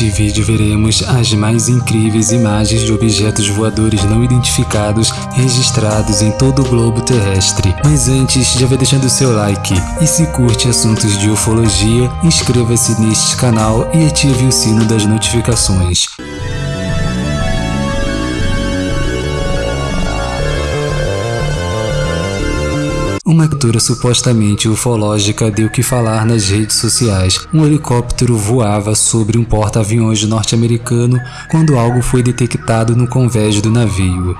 Neste vídeo veremos as mais incríveis imagens de objetos voadores não identificados registrados em todo o globo terrestre. Mas antes, já vai deixando o seu like e se curte assuntos de ufologia, inscreva-se neste canal e ative o sino das notificações. Uma captura supostamente ufológica deu que falar nas redes sociais. Um helicóptero voava sobre um porta-aviões norte-americano quando algo foi detectado no convés do navio.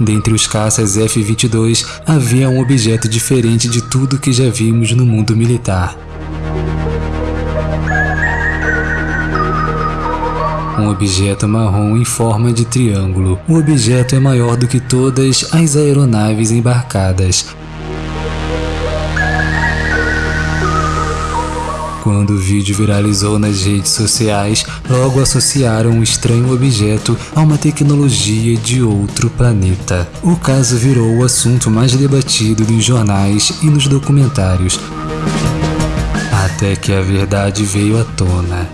Dentre os caças F-22, havia um objeto diferente de tudo que já vimos no mundo militar. Um objeto marrom em forma de triângulo. O objeto é maior do que todas as aeronaves embarcadas. Quando o vídeo viralizou nas redes sociais, logo associaram o estranho objeto a uma tecnologia de outro planeta. O caso virou o assunto mais debatido nos jornais e nos documentários, até que a verdade veio à tona.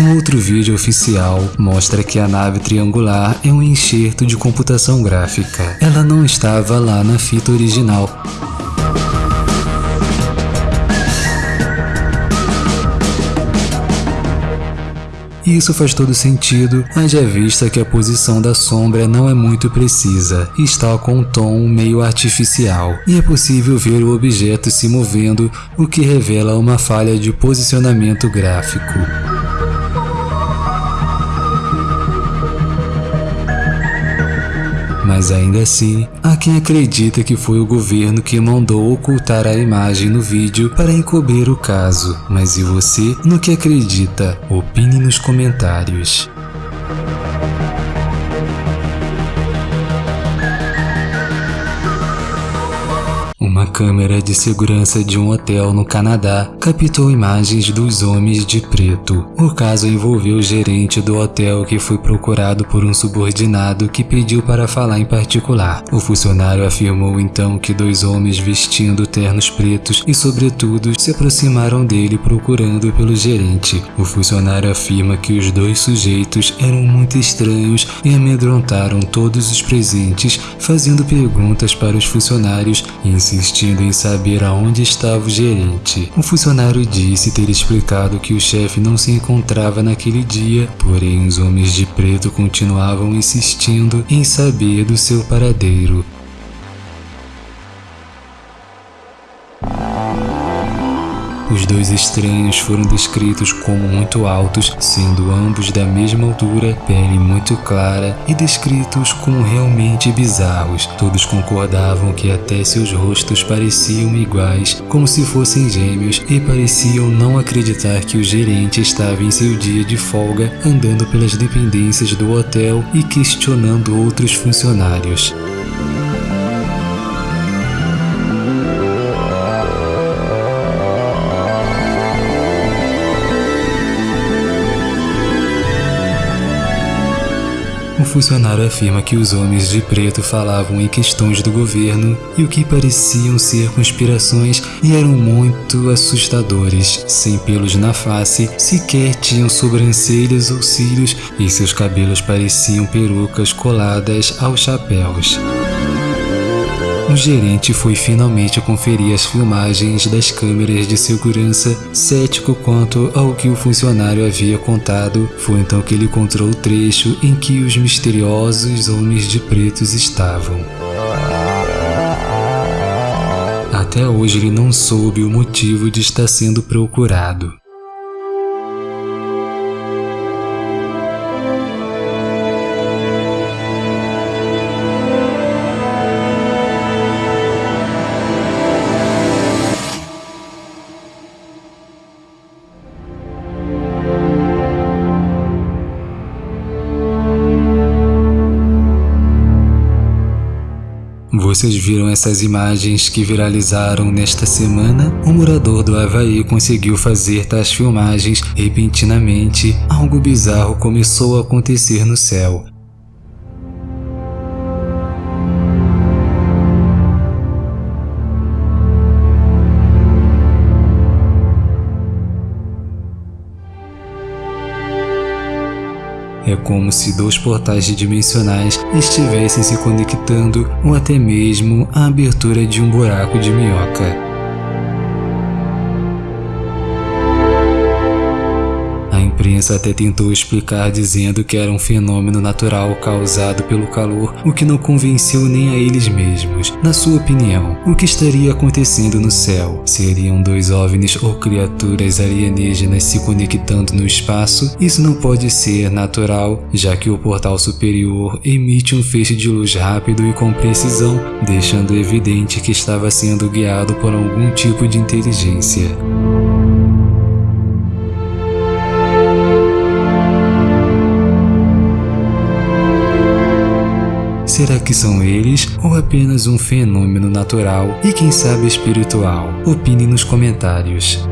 Um outro vídeo oficial mostra que a nave triangular é um enxerto de computação gráfica. Ela não estava lá na fita original. Isso faz todo sentido, haja vista que a posição da sombra não é muito precisa está com um tom meio artificial, e é possível ver o objeto se movendo, o que revela uma falha de posicionamento gráfico. Mas ainda assim, há quem acredita que foi o governo que mandou ocultar a imagem no vídeo para encobrir o caso. Mas e você, no que acredita? Opine nos comentários. Câmera de segurança de um hotel no Canadá captou imagens dos homens de preto. O caso envolveu o gerente do hotel que foi procurado por um subordinado que pediu para falar em particular. O funcionário afirmou então que dois homens vestindo ternos pretos e sobretudo se aproximaram dele procurando pelo gerente. O funcionário afirma que os dois sujeitos eram muito estranhos e amedrontaram todos os presentes, fazendo perguntas para os funcionários e insistindo em saber aonde estava o gerente. O funcionário disse ter explicado que o chefe não se encontrava naquele dia, porém os homens de preto continuavam insistindo em saber do seu paradeiro. Os dois estranhos foram descritos como muito altos, sendo ambos da mesma altura, pele muito clara e descritos como realmente bizarros. Todos concordavam que até seus rostos pareciam iguais, como se fossem gêmeos, e pareciam não acreditar que o gerente estava em seu dia de folga, andando pelas dependências do hotel e questionando outros funcionários. Funcionário afirma que os homens de preto falavam em questões do governo e o que pareciam ser conspirações e eram muito assustadores. Sem pelos na face, sequer tinham sobrancelhas ou cílios e seus cabelos pareciam perucas coladas aos chapéus. O gerente foi finalmente conferir as filmagens das câmeras de segurança, cético quanto ao que o funcionário havia contado. Foi então que ele encontrou o trecho em que os misteriosos homens de pretos estavam. Até hoje ele não soube o motivo de estar sendo procurado. Vocês viram essas imagens que viralizaram nesta semana? O morador do Havaí conseguiu fazer tais filmagens repentinamente. Algo bizarro começou a acontecer no céu. É como se dois portais dimensionais estivessem se conectando ou até mesmo a abertura de um buraco de minhoca. Imprensa até tentou explicar dizendo que era um fenômeno natural causado pelo calor, o que não convenceu nem a eles mesmos. Na sua opinião, o que estaria acontecendo no céu? Seriam dois OVNIs ou criaturas alienígenas se conectando no espaço? Isso não pode ser natural, já que o portal superior emite um feixe de luz rápido e com precisão, deixando evidente que estava sendo guiado por algum tipo de inteligência. Será que são eles ou apenas um fenômeno natural e quem sabe espiritual? Opine nos comentários.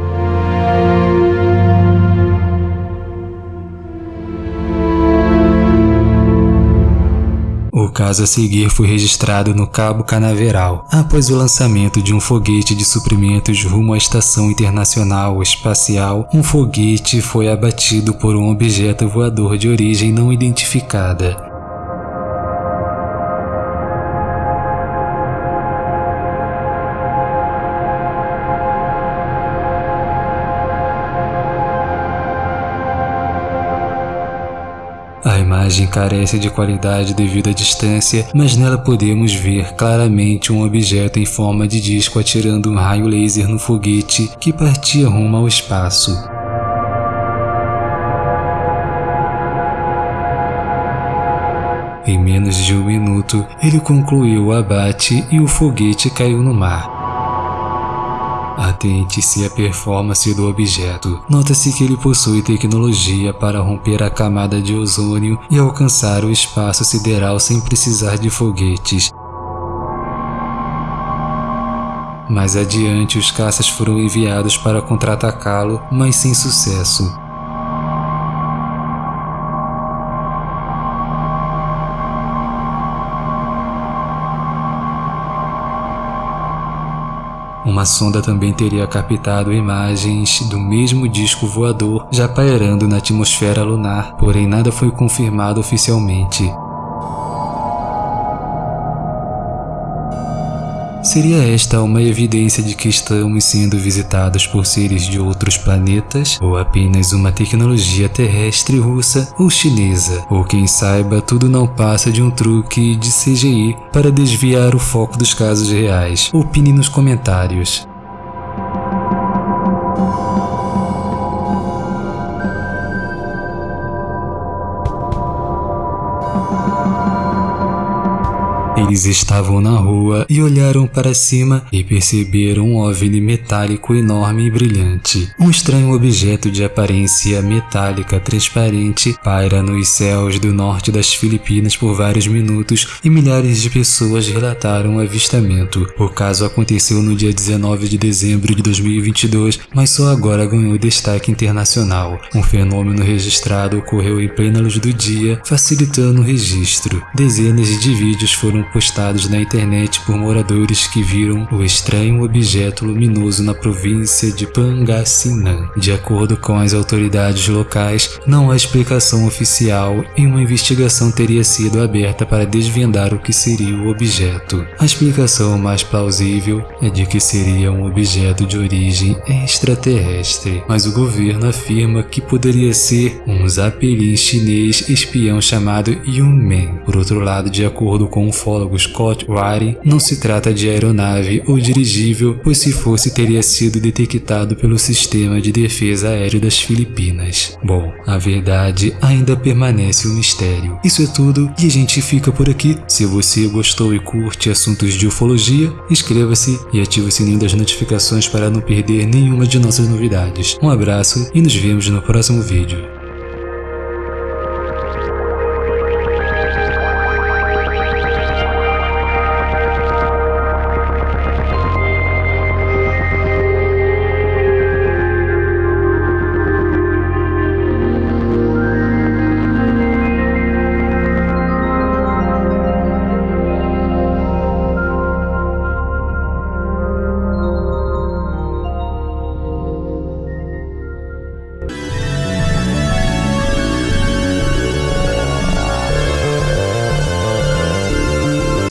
O caso a seguir foi registrado no Cabo Canaveral, após o lançamento de um foguete de suprimentos rumo à Estação Internacional Espacial. Um foguete foi abatido por um objeto voador de origem não identificada. Imagem carece de qualidade devido à distância, mas nela podemos ver claramente um objeto em forma de disco atirando um raio laser no foguete que partia rumo ao espaço. Em menos de um minuto, ele concluiu o abate e o foguete caiu no mar. Atente-se à performance do objeto. Nota-se que ele possui tecnologia para romper a camada de ozônio e alcançar o espaço sideral sem precisar de foguetes. Mais adiante, os caças foram enviados para contra-atacá-lo, mas sem sucesso. Uma sonda também teria captado imagens do mesmo disco voador já pairando na atmosfera lunar, porém nada foi confirmado oficialmente. Seria esta uma evidência de que estamos sendo visitados por seres de outros planetas, ou apenas uma tecnologia terrestre russa ou chinesa, ou quem saiba tudo não passa de um truque de CGI para desviar o foco dos casos reais? Opine nos comentários. Eles estavam na rua e olharam para cima e perceberam um OVNI metálico enorme e brilhante. Um estranho objeto de aparência metálica transparente paira nos céus do norte das Filipinas por vários minutos e milhares de pessoas relataram o avistamento. O caso aconteceu no dia 19 de dezembro de 2022, mas só agora ganhou destaque internacional. Um fenômeno registrado ocorreu em plena luz do dia, facilitando o registro. Dezenas de vídeos foram postados na internet por moradores que viram o estranho objeto luminoso na província de Pangasinan. De acordo com as autoridades locais, não há explicação oficial e uma investigação teria sido aberta para desvendar o que seria o objeto. A explicação mais plausível é de que seria um objeto de origem extraterrestre, mas o governo afirma que poderia ser um Zeppelin chinês espião chamado Yunmen. Por outro lado, de acordo com o fórum ufólogo Scott Waring, não se trata de aeronave ou dirigível, pois se fosse teria sido detectado pelo Sistema de Defesa Aéreo das Filipinas. Bom, a verdade ainda permanece um mistério. Isso é tudo e a gente fica por aqui. Se você gostou e curte assuntos de ufologia, inscreva-se e ative o sininho das notificações para não perder nenhuma de nossas novidades. Um abraço e nos vemos no próximo vídeo.